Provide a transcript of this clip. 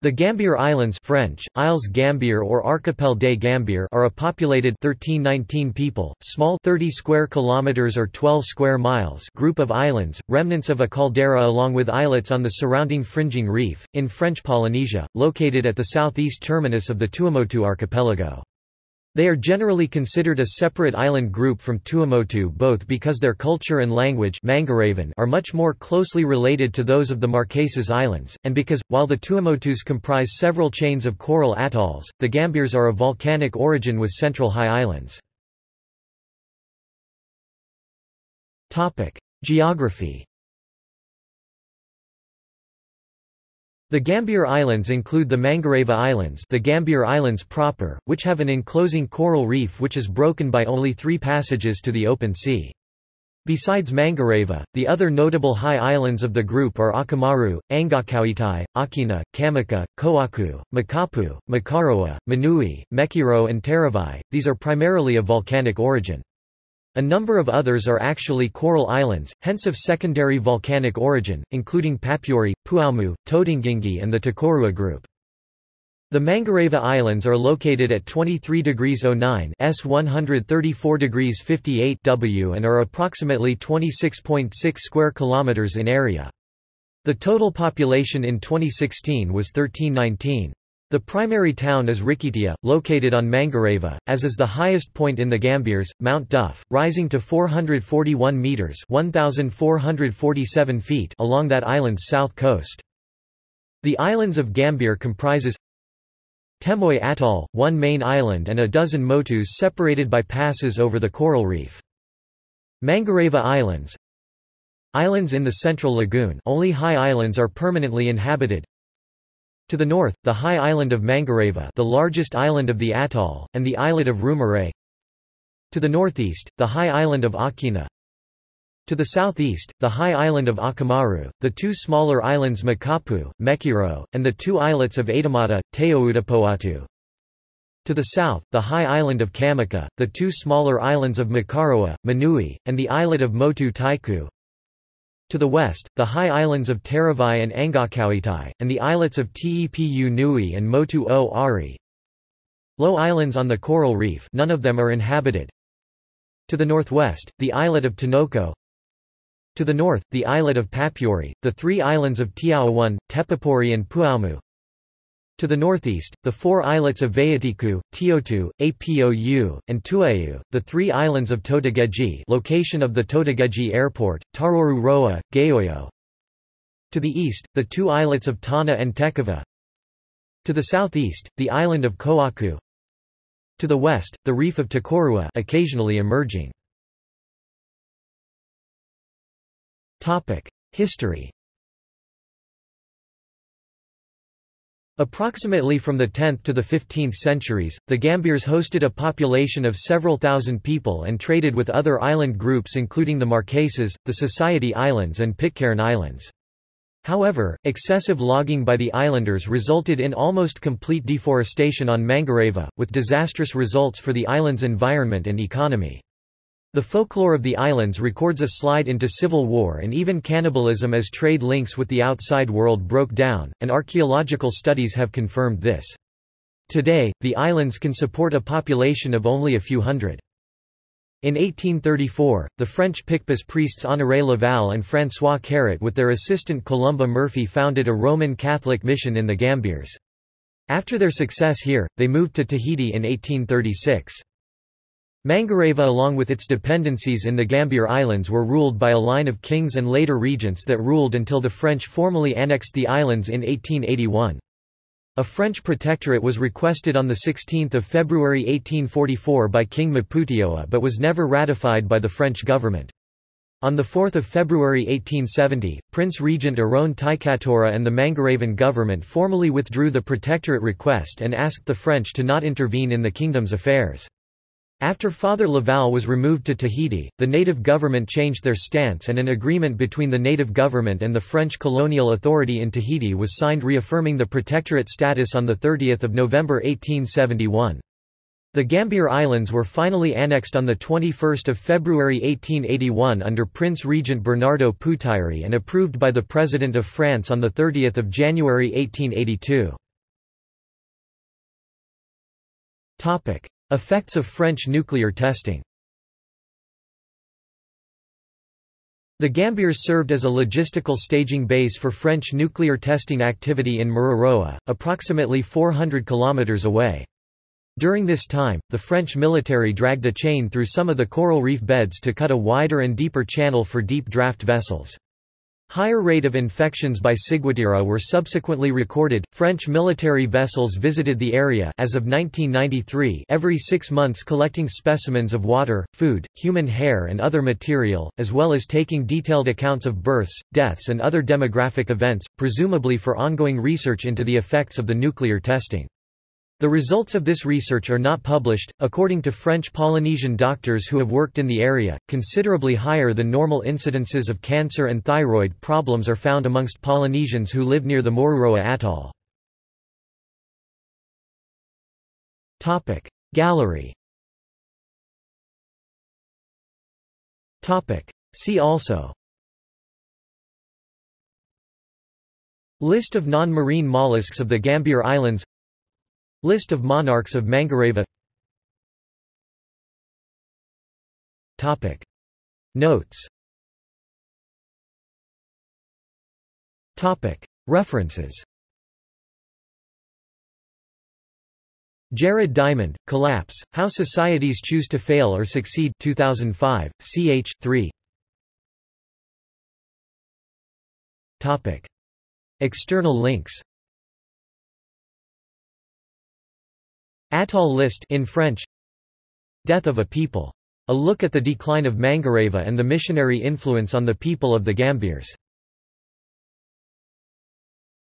The Gambier Islands French, Isles Gambier or Archipel des Gambiers are a populated 1319 people, small 30 square kilometers or 12 square miles group of islands, remnants of a caldera along with islets on the surrounding fringing reef, in French Polynesia, located at the southeast terminus of the Tuamotu archipelago. They are generally considered a separate island group from Tuamotu both because their culture and language are much more closely related to those of the Marquesas Islands, and because, while the Tuamotus comprise several chains of coral atolls, the Gambiers are of volcanic origin with central high islands. Geography The Gambier Islands include the Mangareva Islands the Gambier Islands proper, which have an enclosing coral reef which is broken by only three passages to the open sea. Besides Mangareva, the other notable high islands of the group are Akamaru, Angakauitai, Aukena, Kamaka, Koaku, Makapu, Makaroa, Manui, Mekiro and Taravai. These are primarily of volcanic origin. A number of others are actually coral islands, hence of secondary volcanic origin, including Papuri, Puamu, Totegegie and the Tokorua group. The Mangareva Islands are located at 23 degrees 09 S 134 degrees 58 W and are approximately 26.6 square kilometers in area. The total population in 2016 was 1319. The primary town is Rikitea, located on Mangareva, as is the highest point in the Gambiers, Mount Duff, rising to 441 metres 1,447 feet along that island's south coast. The islands of Gambier comprises Temoe Atoll, one main island and a dozen motus separated by passes over the coral reef. Mangareva Islands Islands in the Central Lagoon only high islands are permanently inhabited to the north, the high island of Mangareva the largest island of the atoll, and the islet of Rumare. To the northeast, the high island of Aukena. To the southeast, the high island of Akamaru, the two smaller islands Makapu, Mekiro, and the two islets of Adamata, Teoutapoatu. To the south, the high island of Kamaka, the two smaller islands of Makaroa, Manui, and the islet of Motu Taiku. To the west, the high islands of Taravai and Angakauitai, and the islets of Tepu Nui and Motu o Ari. Low islands on the coral reef none of them are inhabited. To the northwest, the islet of Tinoko. To the north, the islet of Papiori, the three islands of Tiawan, Tepapori and Puamu. To the northeast, the four islets of Vayatiku, Tiotu, Apou, and Tuayu, the three islands of Totegegie location of the Totegegie Airport, Taroru Roa, Gaoyo. To the east, the two islets of Tana and Tekava. To the southeast, the island of Koaku. To the west, the reef of Tokorua occasionally emerging. History Approximately from the 10th to the 15th centuries, the Gambiers hosted a population of several thousand people and traded with other island groups including the Marquesas, the Society Islands and Pitcairn Islands. However, excessive logging by the islanders resulted in almost complete deforestation on Mangareva, with disastrous results for the island's environment and economy. The folklore of the islands records a slide into civil war and even cannibalism as trade links with the outside world broke down, and archaeological studies have confirmed this. Today, the islands can support a population of only a few hundred. In 1834, the French Picpus priests Honoré Laval and François Caret with their assistant Columba Murphy founded a Roman Catholic mission in the Gambiers. After their success here, they moved to Tahiti in 1836. Mangareva along with its dependencies in the Gambier Islands were ruled by a line of kings and later regents that ruled until the French formally annexed the islands in 1881. A French protectorate was requested on 16 February 1844 by King Maputeoa but was never ratified by the French government. On 4 February 1870, Prince Regent Aron Teikatoara and the Mangarevan government formally withdrew the protectorate request and asked the French to not intervene in the kingdom's affairs. After Father Laval was removed to Tahiti, the native government changed their stance and an agreement between the native government and the French colonial authority in Tahiti was signed reaffirming the protectorate status on 30 November 1871. The Gambier Islands were finally annexed on 21 February 1881 under Prince Regent Bernardo Putairi and approved by the President of France on 30 January 1882. Effects of French nuclear testing The Gambiers served as a logistical staging base for French nuclear testing activity in Mururoa, approximately 400 kilometers away. During this time, the French military dragged a chain through some of the coral reef beds to cut a wider and deeper channel for deep draft vessels. Higher rate of infections by ciguatera were subsequently recorded. French military vessels visited the area as of 1993 every 6 months collecting specimens of water, food, human hair and other material, as well as taking detailed accounts of births, deaths and other demographic events, presumably for ongoing research into the effects of the nuclear testing. The results of this research are not published. According to French Polynesian doctors who have worked in the area, considerably higher than normal incidences of cancer and thyroid problems are found amongst Polynesians who live near the Moruroa atoll. Topic Gallery Topic See also List of non-marine mollusks of the Gambier Islands List of monarchs of Mangareva Topic. Notes Topic. References Jared Diamond, Collapse, How Societies Choose to Fail or Succeed 2005, ch. 3 Topic. External links Atoll list in French Death of a People. A look at the decline of Mangareva and the missionary influence on the people of the Gambiers.